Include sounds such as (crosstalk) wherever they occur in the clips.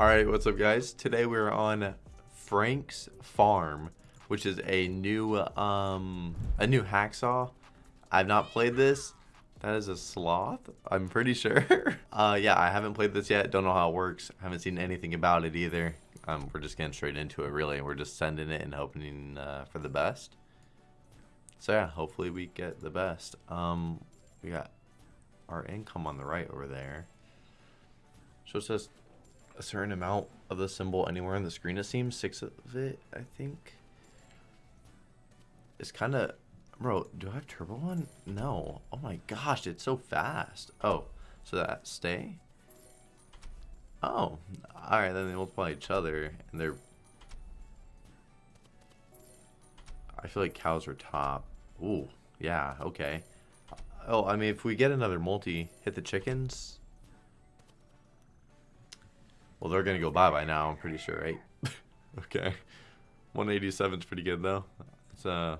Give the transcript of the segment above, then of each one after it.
Alright, what's up guys? Today we're on Frank's Farm, which is a new um a new hacksaw. I've not played this. That is a sloth, I'm pretty sure. (laughs) uh yeah, I haven't played this yet, don't know how it works. I haven't seen anything about it either. Um we're just getting straight into it really. We're just sending it and hoping uh, for the best. So yeah, hopefully we get the best. Um we got our income on the right over there. So it says a certain amount of the symbol anywhere on the screen, it seems. Six of it, I think. It's kind of... Bro, do I have turbo on? No. Oh my gosh, it's so fast. Oh, so that stay? Oh, alright, then they multiply each other, and they're... I feel like cows are top. Ooh, yeah, okay. Oh, I mean, if we get another multi, hit the chickens, well, they're going to go bye-bye now, I'm pretty sure, right? (laughs) okay. 187 is pretty good, though. It's, uh...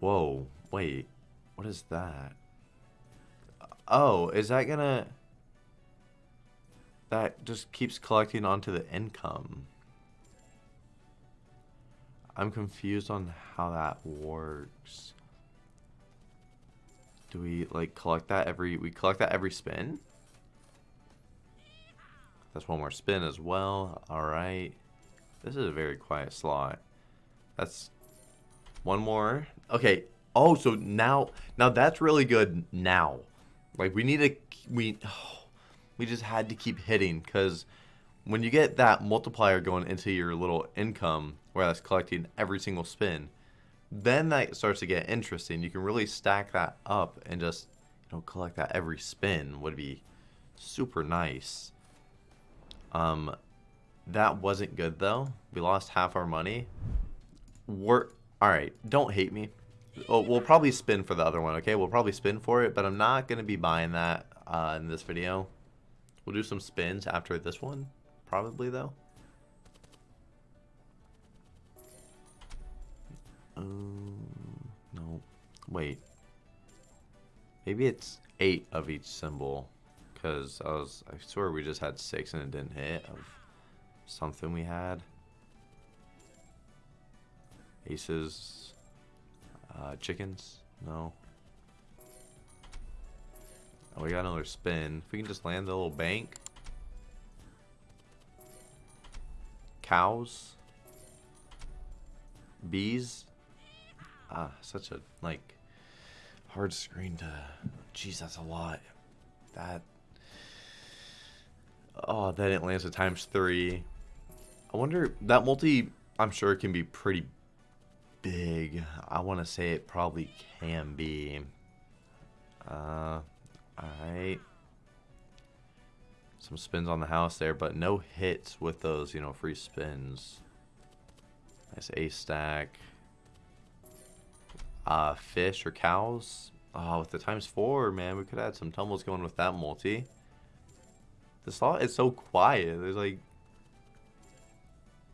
Whoa. Wait. What is that? Oh, is that going to... That just keeps collecting onto the income. I'm confused on how that works. Do we, like, collect that every... We collect that every spin? That's one more spin as well. Alright. This is a very quiet slot. That's one more. Okay. Oh, so now, now that's really good now. Like we need to, we, oh, (sighs) we just had to keep hitting because when you get that multiplier going into your little income where that's collecting every single spin, then that starts to get interesting. You can really stack that up and just, you know, collect that every spin would be super nice. Um, that wasn't good though. We lost half our money. We're all right. Don't hate me. Oh, we'll probably spin for the other one. Okay, we'll probably spin for it, but I'm not gonna be buying that uh, in this video. We'll do some spins after this one, probably though. Um, no, wait. Maybe it's eight of each symbol. Because I was, I swear we just had six and it didn't hit of something we had. Aces. Uh, chickens? No. Oh, we got another spin. If we can just land the little bank. Cows. Bees. Ah, such a, like, hard screen to... Jeez, that's a lot. That Oh, then it lands at times three. I wonder, that multi, I'm sure it can be pretty big. I want to say it probably can be. Uh, alright. Some spins on the house there, but no hits with those, you know, free spins. Nice A stack. Uh, fish or cows. Oh, with the times four, man, we could add some tumbles going with that multi. The slot is so quiet. There's like...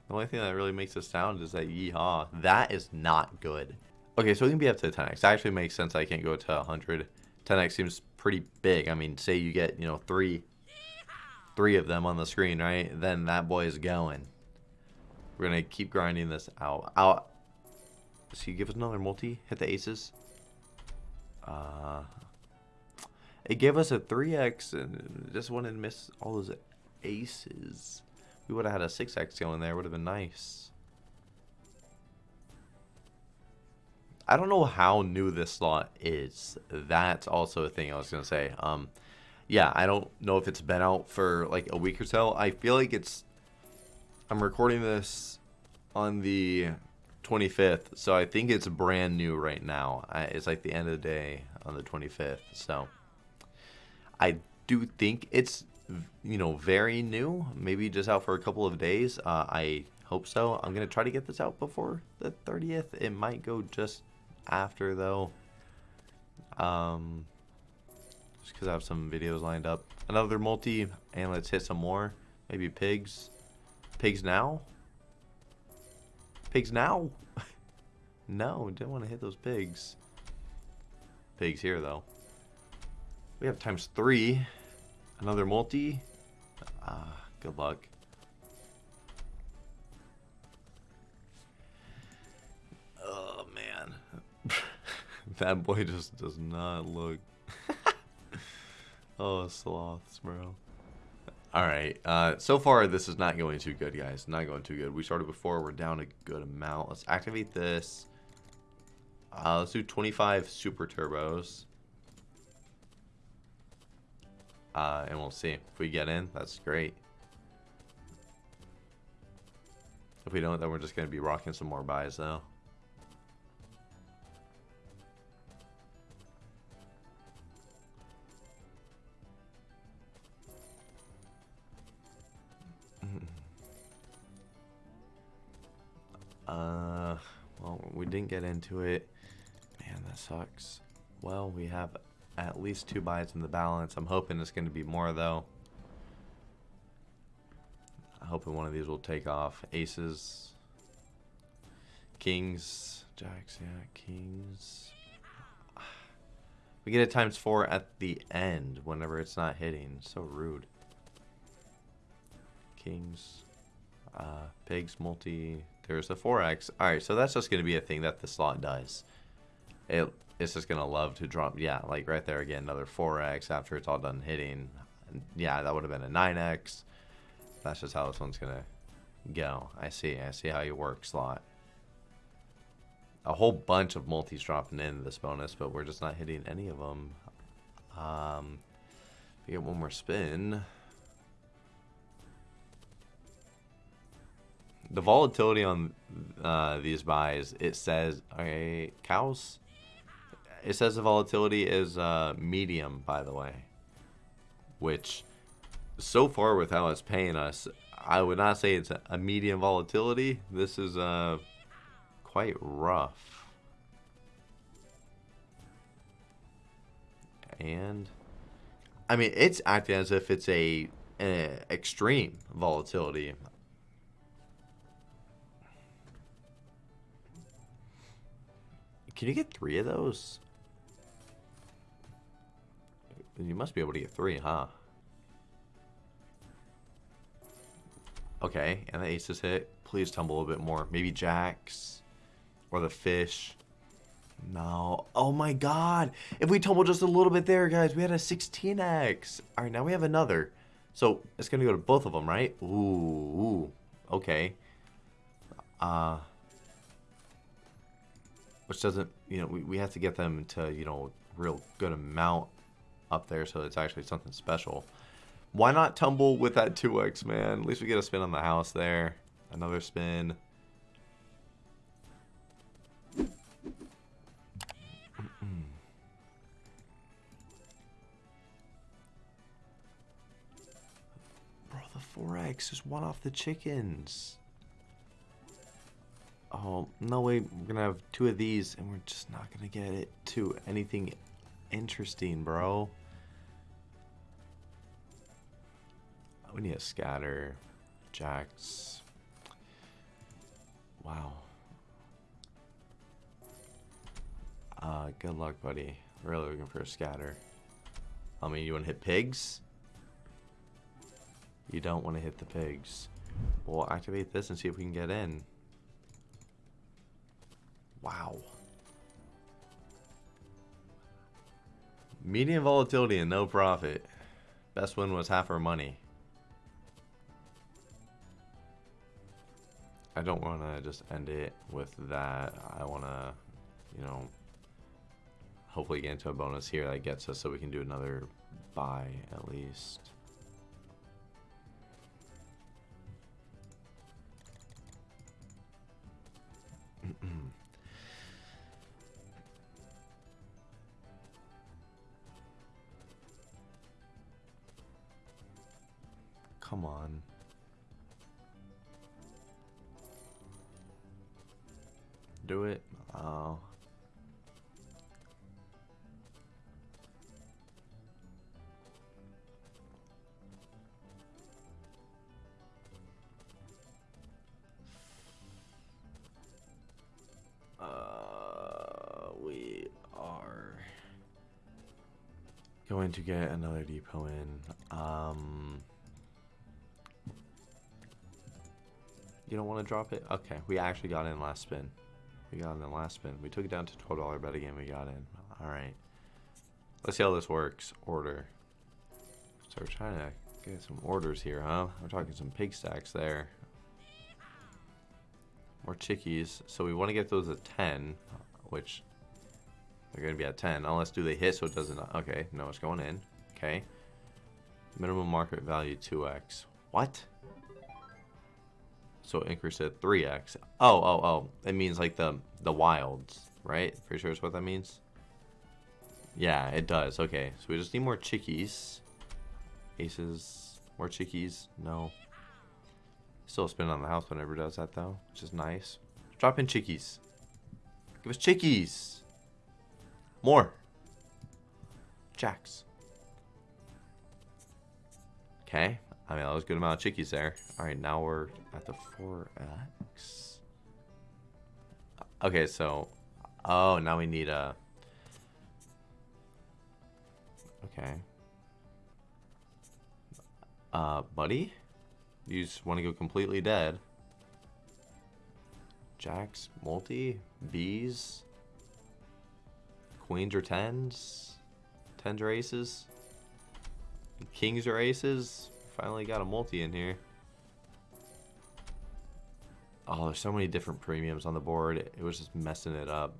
The only thing that really makes a sound is that yeehaw. That is not good. Okay, so we can be up to 10x. That actually makes sense I can't go to 100. 10x seems pretty big. I mean, say you get, you know, three three of them on the screen, right? Then that boy is going. We're going to keep grinding this out. Out. So you give us another multi? Hit the aces? Uh, it gave us a 3x and just wanted to miss all those aces. We would have had a 6x going there. Would have been nice. I don't know how new this slot is. That's also a thing I was going to say. Um, yeah, I don't know if it's been out for like a week or so. I feel like it's... I'm recording this on the 25th, so I think it's brand new right now. It's like the end of the day on the 25th, so... I do think it's you know very new maybe just out for a couple of days. Uh, I hope so. I'm gonna try to get this out before the 30th it might go just after though. Um just because I have some videos lined up. Another multi and let's hit some more. Maybe pigs. Pigs now? Pigs now? (laughs) No didn't want to hit those pigs. Pigs here though we have times three. Another multi. Ah, Good luck. Oh, man. (laughs) that boy just does not look... (laughs) oh, sloths, bro. Alright, uh, so far this is not going too good, guys. Not going too good. We started before, we're down a good amount. Let's activate this. Uh, let's do 25 super turbos. Uh, and we'll see. If we get in, that's great. If we don't, then we're just going to be rocking some more buys, though. (laughs) Uh, well, we didn't get into it. Man, that sucks. Well, we have at least two buys in the balance. I'm hoping it's going to be more, though. I'm hoping one of these will take off. Aces. Kings. Jacks, yeah, kings. We get it times four at the end whenever it's not hitting. So rude. Kings. Uh, pigs, multi. There's a 4x. Alright, so that's just going to be a thing that the slot does. It it's just gonna love to drop. Yeah, like right there again, another 4x after it's all done hitting. Yeah, that would have been a 9x. That's just how this one's gonna go. I see. I see how you work slot. A whole bunch of multis dropping in this bonus, but we're just not hitting any of them. Um, we get one more spin. The volatility on uh, these buys, it says, okay, cows it says the volatility is uh, medium, by the way. Which, so far with how it's paying us, I would not say it's a medium volatility. This is uh, quite rough. And, I mean, it's acting as if it's a, a extreme volatility. Can you get three of those? You must be able to get three, huh? Okay, and the aces hit. Please tumble a little bit more. Maybe jacks. Or the fish. No. Oh my god. If we tumble just a little bit there, guys, we had a 16x. Alright, now we have another. So, it's going to go to both of them, right? Ooh, ooh. Okay. Uh, which doesn't, you know, we, we have to get them to, you know, real good amount up there so it's actually something special. Why not tumble with that 2x, man? At least we get a spin on the house there. Another spin. Bro, the 4x is one off the chickens. Oh, no way. We're to have two of these, and we're just not to get it to anything interesting, bro. We need a scatter. Jacks. Wow. Uh, good luck, buddy. Really looking for a scatter. I mean, you want to hit pigs? You don't want to hit the pigs. We'll activate this and see if we can get in. Wow. Medium volatility and no profit. Best win was half our money. I don't want to just end it with that. I want to, you know, hopefully get into a bonus here that gets us so we can do another buy at least. (clears throat) Come on. Do it. Oh. Uh, we are going to get another depot in. Um, You don't want to drop it? Okay, we actually got in last spin. We got in the last spin. We took it down to $12 bet again. We got in. All right. Let's see how this works. Order. So we're trying to get some orders here, huh? We're talking some pig stacks there. More chickies. So we want to get those at 10, which they're going to be at 10. Unless do they hit so it doesn't... Okay, no, it's going in. Okay. Minimum market value 2x. What? So increase it 3x. Oh, oh, oh. It means like the the wilds, right? Pretty sure that's what that means. Yeah, it does. Okay, so we just need more chickies. Aces. More chickies. No. Still spin on the house whenever does that though, which is nice. Drop in chickies. Give us chickies. More. Jacks. Okay. I mean, that was a good amount of chickies there. All right, now we're at the 4x. Okay, so... Oh, now we need a... Okay. Uh, buddy? You just want to go completely dead. Jacks, multi, bees, queens or tens, tens or aces, kings or aces. Finally got a multi in here. Oh, there's so many different premiums on the board. It was just messing it up.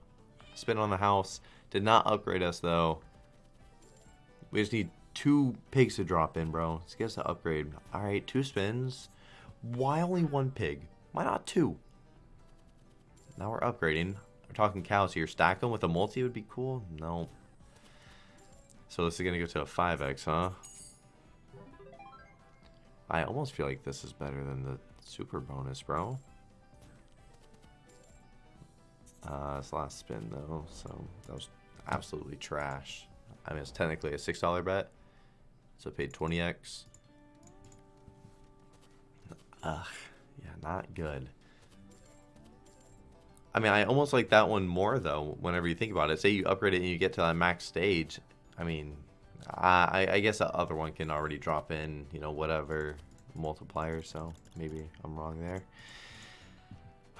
Spin on the house. Did not upgrade us, though. We just need two pigs to drop in, bro. Let's get us to upgrade. All right, two spins. Why only one pig? Why not two? Now we're upgrading. We're talking cows here. Stack them with a multi would be cool. No. So this is going to go to a 5x, huh? I almost feel like this is better than the super bonus, bro. Uh, it's last spin, though, so that was absolutely trash. I mean, it's technically a $6 bet, so I paid 20x. Ugh, yeah, not good. I mean, I almost like that one more, though, whenever you think about it. Say you upgrade it and you get to that max stage. I mean, I, I guess the other one can already drop in, you know, whatever multiplier, so maybe I'm wrong there.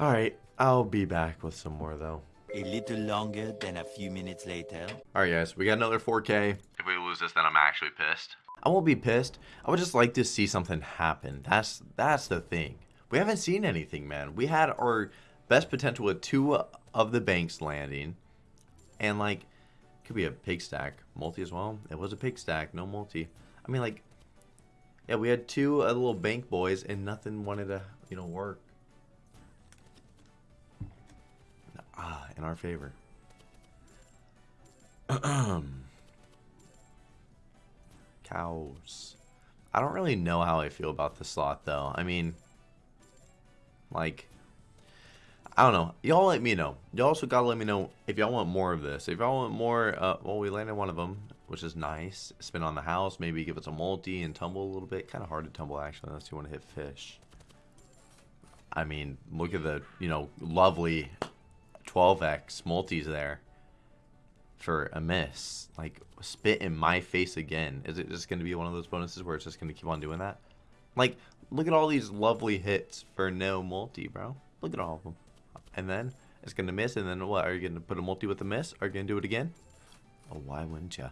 Alright, I'll be back with some more, though. A little longer than a few minutes later. Alright, guys, we got another 4K. If we lose this, then I'm actually pissed. I won't be pissed. I would just like to see something happen. That's that's the thing. We haven't seen anything, man. We had our best potential with two of the banks landing. And, like, could be a pig stack. Multi as well. It was a pig stack, no multi. I mean, like, yeah, we had two uh, little bank boys, and nothing wanted to, you know, work. Ah, in our favor. Um. (clears throat) Cows. I don't really know how I feel about the slot, though. I mean, like, I don't know. Y'all let me know. Y'all also gotta let me know if y'all want more of this. If y'all want more, uh, well, we landed one of them, which is nice. Spin on the house, maybe give us a multi and tumble a little bit. Kind of hard to tumble, actually, unless you want to hit fish. I mean, look at the, you know, lovely 12x multis there for a miss. Like, spit in my face again. Is it just going to be one of those bonuses where it's just going to keep on doing that? Like, look at all these lovely hits for no multi, bro. Look at all of them and then it's going to miss, and then what? Are you going to put a multi with a miss? Are you going to do it again? Oh, why wouldn't you?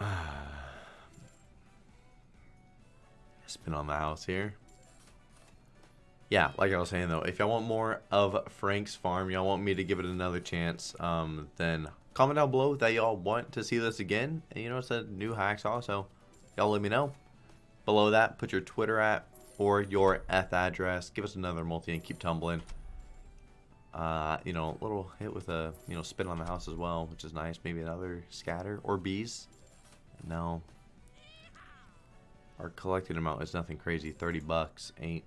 (sighs) Spin on the house here. Yeah, like I was saying though, if y'all want more of Frank's farm, y'all want me to give it another chance, um, then comment down below that y'all want to see this again. And you know, it's a new hacks also. Y'all let me know. Below that, put your Twitter at, or your Eth address. Give us another multi and keep tumbling. Uh, you know, a little hit with a, you know, spin on the house as well, which is nice. Maybe another scatter or bees. No. Our collected amount is nothing crazy. 30 bucks ain't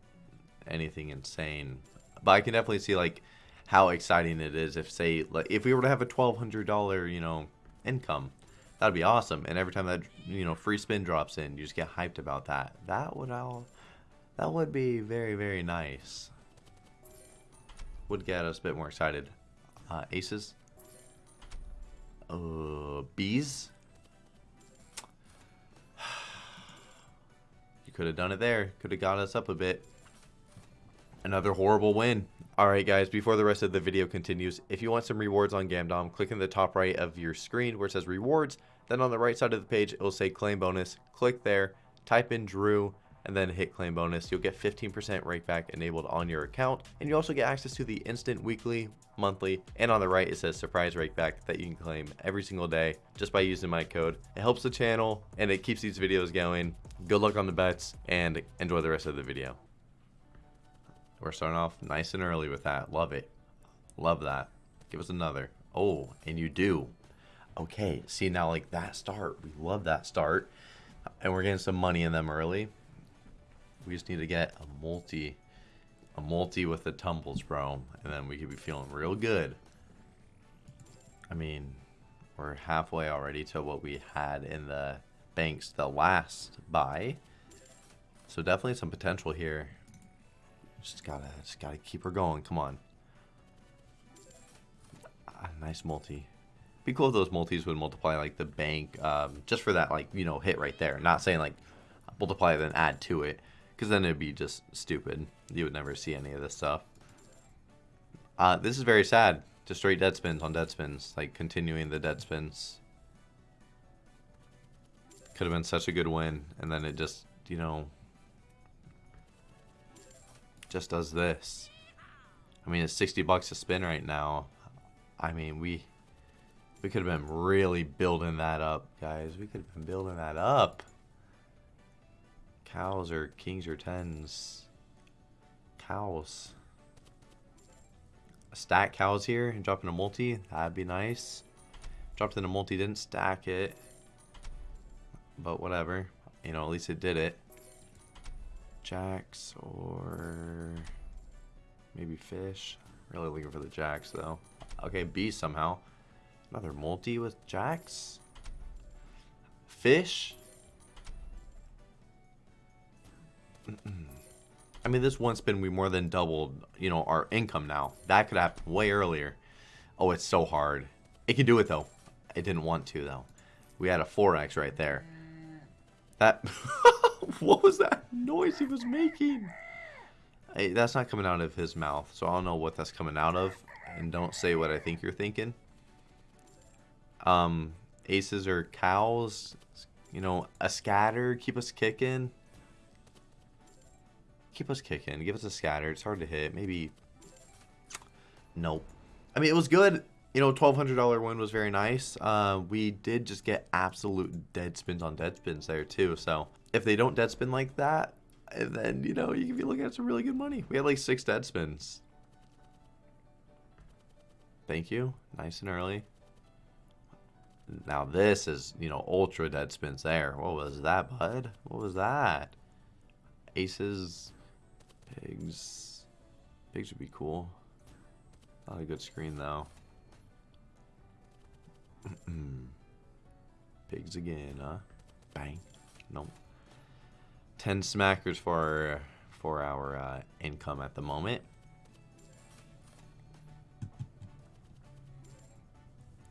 anything insane. But I can definitely see, like, how exciting it is if, say, like, if we were to have a $1,200, you know, income. That'd be awesome. And every time that, you know, free spin drops in, you just get hyped about that. That would all that would be very, very nice. Would get us a bit more excited. Uh, aces. Uh, bees. (sighs) You could have done it there. Could have got us up a bit. Another horrible win. Alright guys, before the rest of the video continues, if you want some rewards on Gamdom, click in the top right of your screen where it says rewards. Then on the right side of the page, it will say claim bonus. Click there, type in Drew, and then hit claim bonus. You'll get 15% rakeback enabled on your account. And you also get access to the instant weekly, monthly, and on the right it says surprise rakeback that you can claim every single day just by using my code. It helps the channel and it keeps these videos going. Good luck on the bets and enjoy the rest of the video. We're starting off nice and early with that. Love it. Love that. Give us another. Oh, and you do. Okay, see now like that start. We love that start. And we're getting some money in them early. We just need to get a multi, a multi with the tumbles, bro, and then we could be feeling real good. I mean, we're halfway already to what we had in the banks the last buy. So definitely some potential here. Just gotta, just gotta keep her going. Come on. A nice multi. Be cool if those multis would multiply like the bank, um, just for that like you know hit right there. Not saying like multiply then add to it. Because then it'd be just stupid. You would never see any of this stuff. Uh, this is very sad. Just straight dead spins on dead spins. Like, continuing the dead spins. Could have been such a good win. And then it just, you know... Just does this. I mean, it's 60 bucks a spin right now. I mean, we... We could have been really building that up, guys. We could have been building that up cows or kings or tens. Cows. Stack cows here and drop in a multi. That'd be nice. Dropped in a multi, didn't stack it. But whatever. You know, at least it did it. Jacks or maybe fish. Really looking for the jacks though. Okay, B somehow. Another multi with jacks. Fish. I mean, this one spin, we more than doubled, you know, our income now. That could happen way earlier. Oh, it's so hard. It can do it, though. It didn't want to, though. We had a 4x right there. That... (laughs) what was that noise he was making? Hey, that's not coming out of his mouth, so I don't know what that's coming out of. And don't say what I think you're thinking. Um, aces or cows. You know, a scatter, keep us kicking keep us kicking. Give us a scatter. It's hard to hit. Maybe. Nope. I mean, it was good. You know, $1,200 win was very nice. Uh, we did just get absolute dead spins on dead spins there, too. So, if they don't dead spin like that, then, you know, you can be looking at some really good money. We had like six dead spins. Thank you. Nice and early. Now this is, you know, ultra dead spins there. What was that, bud? What was that? Aces, Pigs. Pigs would be cool. Not a good screen though. (clears throat) Pigs again, huh? Bang. Nope. Ten smackers for our, for our uh, income at the moment.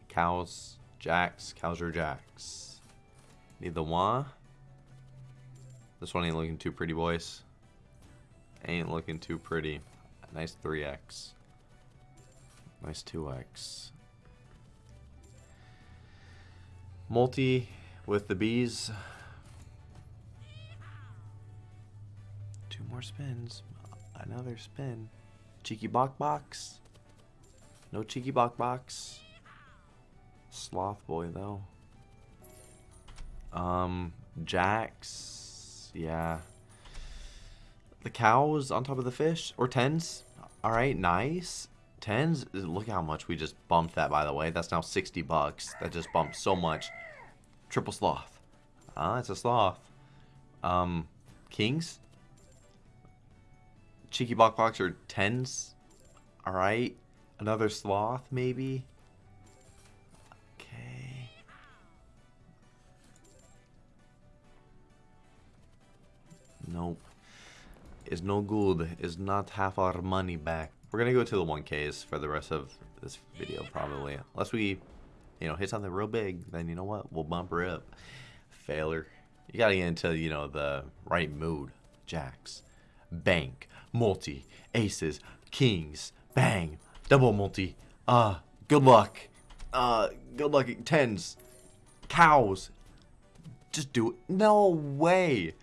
Cows, jacks, cows or jacks. Need the one. This one ain't looking too pretty, boys. Ain't looking too pretty. Nice 3x. Nice 2x. Multi with the bees. Two more spins. Another spin. Cheeky Bok Box. No Cheeky Bok Box. Sloth Boy, though. Um, Jacks. Yeah, the cows on top of the fish. Or tens. Alright, nice. Tens. Look how much we just bumped that, by the way. That's now 60 bucks. That just bumped so much. Triple sloth. Ah, it's a sloth. Um, kings. Cheeky Bok Box or tens. Alright. Another sloth, maybe. Okay. Nope is no good, is not half our money back. We're gonna go to the 1Ks for the rest of this video probably. Unless we, you know, hit something real big, then you know what? We'll bump her up. Failure. You gotta get into, you know, the right mood. Jacks. Bank. Multi. Aces. Kings. Bang. Double multi. Uh, good luck. Uh, good luck. Tens. Cows. Just do it. No way.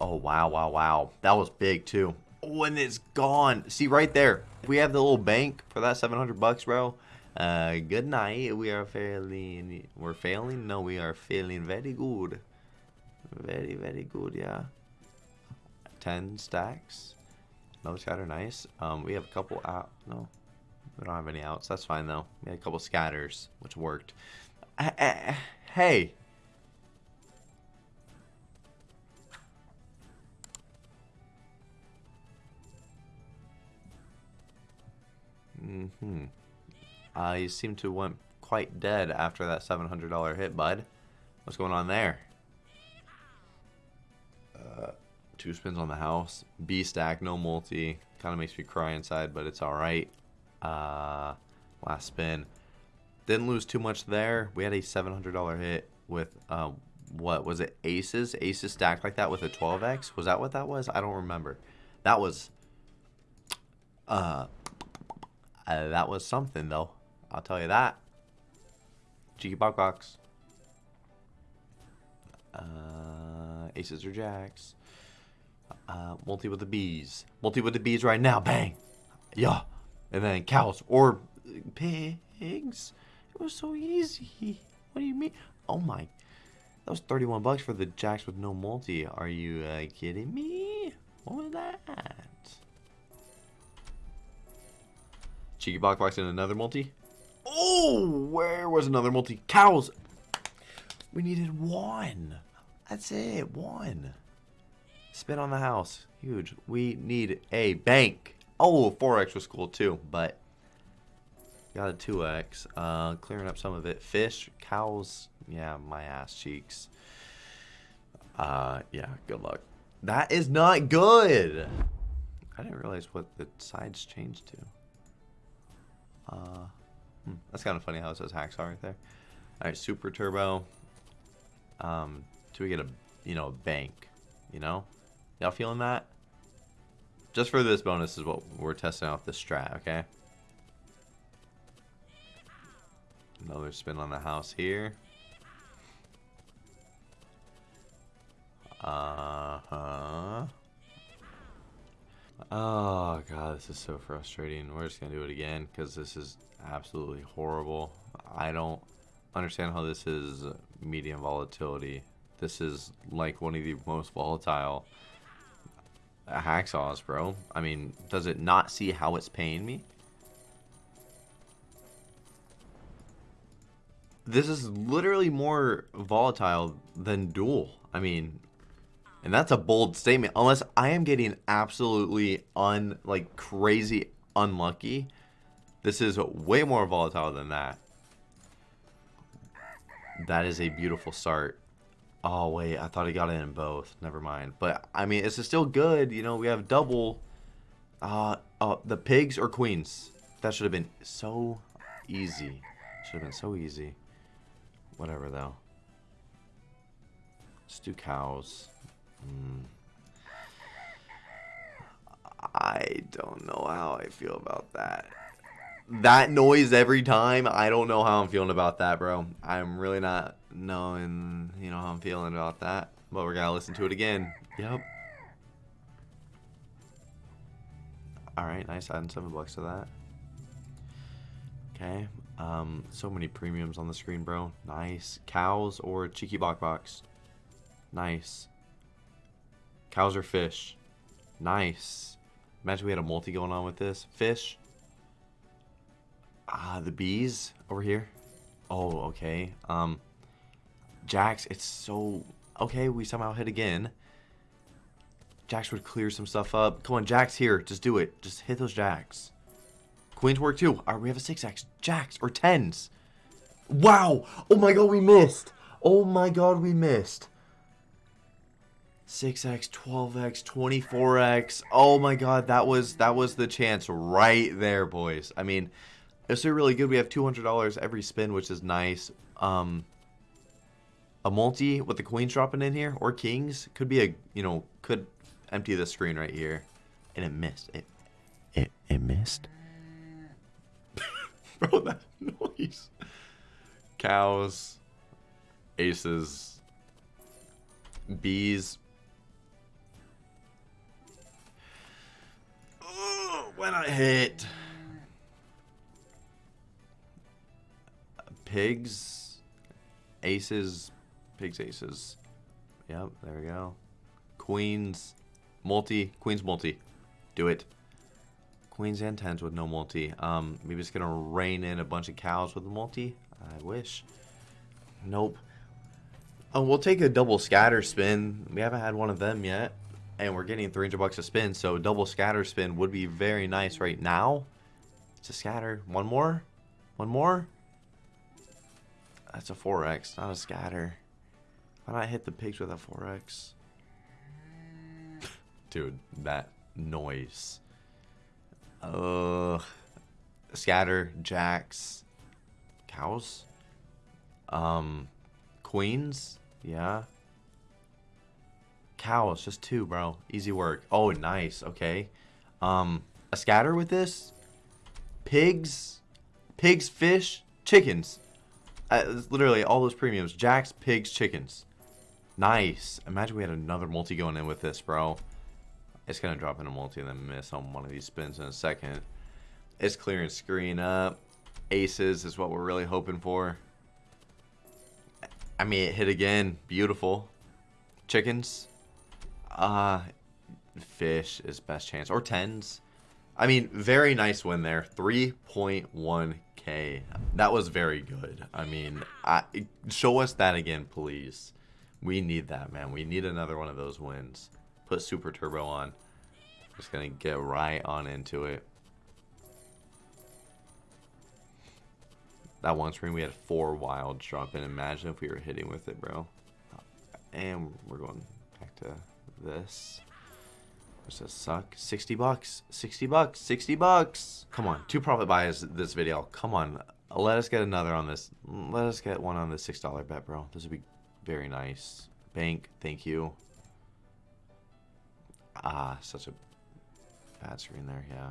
Oh, wow, wow, wow. That was big, too. Oh, and it's gone. See, right there. We have the little bank for that 700 bucks, bro. Uh, good night. We are failing. We're failing? No, we are failing very good. Very, very good, yeah. 10 stacks. Another scatter, nice. Um, we have a couple out. No, we don't have any outs. That's fine, though. We had a couple scatters, which worked. Uh, hey. Mm-hmm. Uh, you seem to went quite dead after that $700 hit, bud. What's going on there? Uh, two spins on the house. B stack, no multi. Kind of makes me cry inside, but it's alright. Uh, last spin. Didn't lose too much there. We had a $700 hit with, uh, what was it? Aces? Aces stacked like that with a 12x? Was that what that was? I don't remember. That was, uh, uh that was something though. I'll tell you that. Cheeky Box. Uh, aces or jacks. Uh, multi with the bees. Multi with the bees right now. Bang. Yeah. And then cows or pigs. It was so easy. What do you mean? Oh my. That was 31 bucks for the jacks with no multi. Are you uh, kidding me? What was that? Cheeky Box Box and another multi? Oh, where was another multi? Cows. We needed one. That's it. One. Spin on the house. Huge. We need a bank. Oh, 4x was cool too, but got a 2x. Uh, clearing up some of it. Fish, cows. Yeah, my ass cheeks. Uh, yeah, good luck. That is not good. I didn't realize what the sides changed to. Uh, Hmm, that's kind of funny how it says hacksaw right there. All right, super turbo. Um, do we get a, you know, a bank? You know, y'all feeling that? Just for this bonus is what we're testing out this strat, okay? Another spin on the house here. Uh-huh. Oh, God, this is so frustrating. We're just going to do it again because this is absolutely horrible. I don't understand how this is medium volatility. This is like one of the most volatile hacksaws, bro. I mean, does it not see how it's paying me? This is literally more volatile than dual. I mean, and that's a bold statement. Unless I am getting absolutely un like crazy unlucky this is way more volatile than that. That is a beautiful start. Oh, wait. I thought he got it in both. Never mind. But, I mean, it's still good. You know, we have double. Uh, uh, the pigs or queens? That should have been so easy. Should have been so easy. Whatever, though. Let's do cows. I don't know how I feel about that that noise every time, I don't know how I'm feeling about that, bro. I'm really not knowing, you know, how I'm feeling about that. But we're gonna listen to it again. Yep. Alright, nice adding seven bucks to that. Okay. Um, so many premiums on the screen, bro. Nice. Cows or cheeky box box. Nice. Cows or fish. Nice. Imagine we had a multi going on with this. Fish. Ah, the bees over here. Oh, okay. Um, Jacks, it's so... Okay, we somehow hit again. Jacks would clear some stuff up. Come on, Jacks here. Just do it. Just hit those Jacks. Queens work too. Alright, we have a 6x. Jacks, or 10s. Wow! Oh my god, we missed! Oh my god, we missed. 6x, 12x, 24x. Oh my god, that was that was the chance right there, boys. I mean, it's really good. We have $200 every spin, which is nice. Um, A multi with the queens dropping in here or kings could be a you know could empty the screen right here, and it missed. It it it missed. (laughs) Bro, that noise. Cows, aces, bees. When I hit. Pigs, aces, pigs, aces. Yep, there we go. Queens, multi, queens, multi. Do it. Queens and tens with no multi. Um, maybe it's gonna rain in a bunch of cows with a multi. I wish. Nope. Oh, we'll take a double scatter spin. We haven't had one of them yet, and we're getting 300 bucks a spin. So double scatter spin would be very nice right now. It's a scatter. One more. One more. That's a 4x, not a scatter. Why not hit the pigs with a 4x? (laughs) Dude, that noise. Uh, scatter, jacks, cows, um, queens, yeah. Cows, just two, bro. Easy work. Oh, nice. Okay. Um, a scatter with this. Pigs, pigs, fish, chickens. Uh, literally all those premiums. Jacks, pigs, chickens. Nice. Imagine we had another multi going in with this, bro. It's going to drop in a multi and then miss on one of these spins in a second. It's clearing screen up. Aces is what we're really hoping for. I mean, it hit again. Beautiful. Chickens. Uh, fish is best chance. Or tens. I mean, very nice win there. 3.1k. That was very good. I mean, I, show us that again, please. We need that, man. We need another one of those wins. Put Super Turbo on. Just going to get right on into it. That one screen, we had four wilds drop in. Imagine if we were hitting with it, bro. And we're going back to this. Does this suck? 60 bucks. 60 bucks. 60 bucks. Come on. Two profit buys this video. Come on. Let us get another on this. Let us get one on the $6 bet, bro. This would be very nice. Bank. Thank you. Ah, such a bad screen there. Yeah.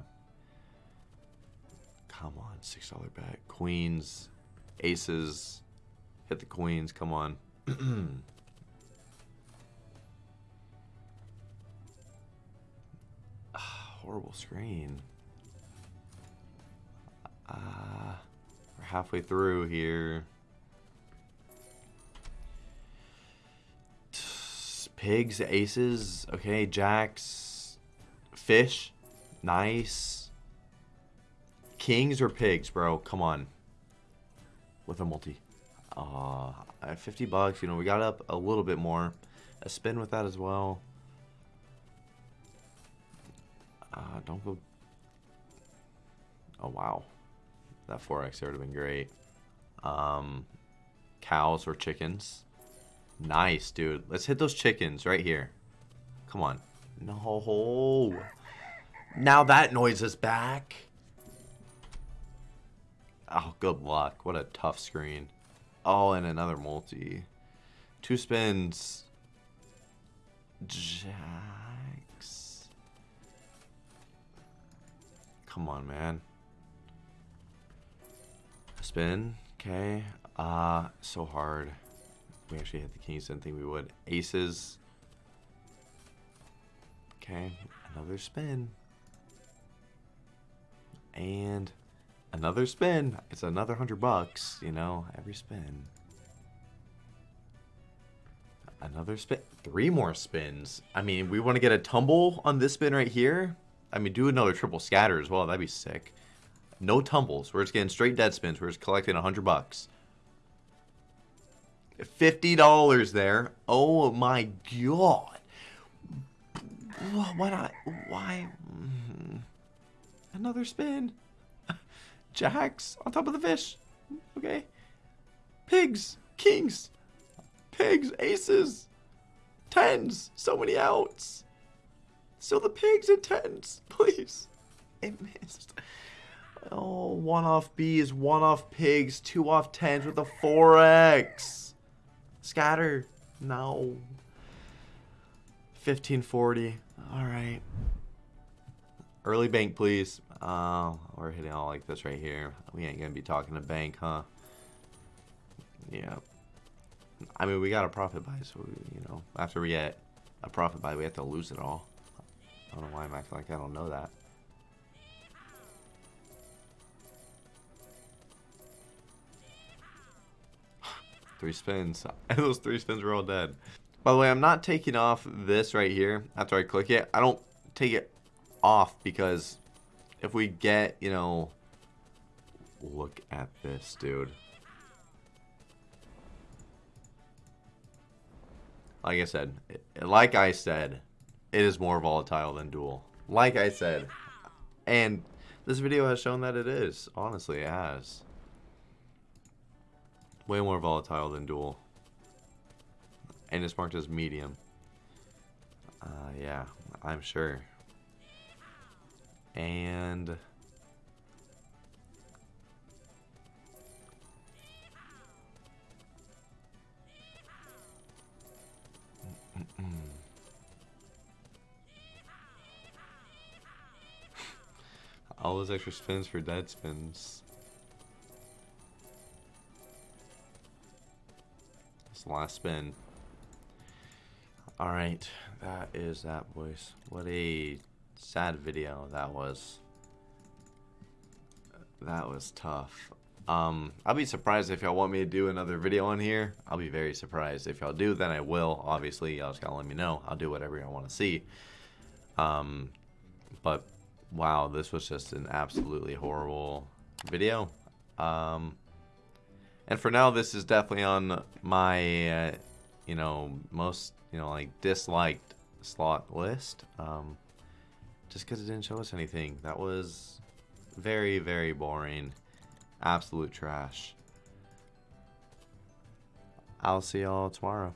Come on, six dollar bet. Queens, aces, hit the queens. Come on. (clears throat) horrible screen. Uh, we're halfway through here. Pigs, aces, okay, jacks, fish, nice. Kings or pigs, bro? Come on. With a multi. Uh, 50 bucks, you know, we got up a little bit more. A spin with that as well. Don't go... Oh, wow. That 4x there would have been great. Um, cows or chickens. Nice, dude. Let's hit those chickens right here. Come on. No. Now that noise is back. Oh, good luck. What a tough screen. Oh, and another multi. Two spins. Jacks. Come on, man. Spin. Okay. Uh, so hard. We actually hit the kings. Didn't think we would. Aces. Okay. Another spin. And another spin. It's another hundred bucks, you know, every spin. Another spin. Three more spins. I mean, we want to get a tumble on this spin right here. I mean, do another triple scatter as well. That'd be sick. No tumbles. We're just getting straight dead spins. We're just collecting a hundred bucks. $50 there. Oh my god. Why not? Why? Mm-hmm. Another spin. (laughs) Jacks on top of the fish. Okay. Pigs. Kings. Pigs. Aces. Tens. So many outs. Still the pigs and tens. (laughs) Please. It missed. Oh, one off bees, one off pigs, two off tens with a 4x. Scatter. No. 1540. All right. Early bank, please. Uh, we're hitting all like this right here. We ain't gonna be talking to bank, huh? Yeah. I mean, we got a profit buy, so we, you know, after we get a profit buy, we have to lose it all. I don't know why I'm acting like I don't know that. (sighs) three spins. And (laughs) those three spins were all dead. By the way, I'm not taking off this right here after I click it. I don't take it off because if we get, you know, look at this, dude. Like I said, like I said, it is more volatile than Duel. Like I said, and this video has shown that it is. Honestly, it has. Way more volatile than Duel. And it's marked as medium. Uh, yeah, I'm sure. And... All those extra spins for dead spins. The last spin. Alright, that is that, boys. What a sad video that was. That was tough. Um, I'll be surprised if y'all want me to do another video on here. I'll be very surprised. If y'all do, then I will. Obviously, y'all just gotta let me know. I'll do whatever y'all want to see. Um, but wow, this was just an absolutely horrible video. Um, and for now, this is definitely on my, uh, you know, most, you know, like disliked slot list. Um, just because it didn't show us anything. That was very, very boring. Absolute trash. I'll see y'all tomorrow.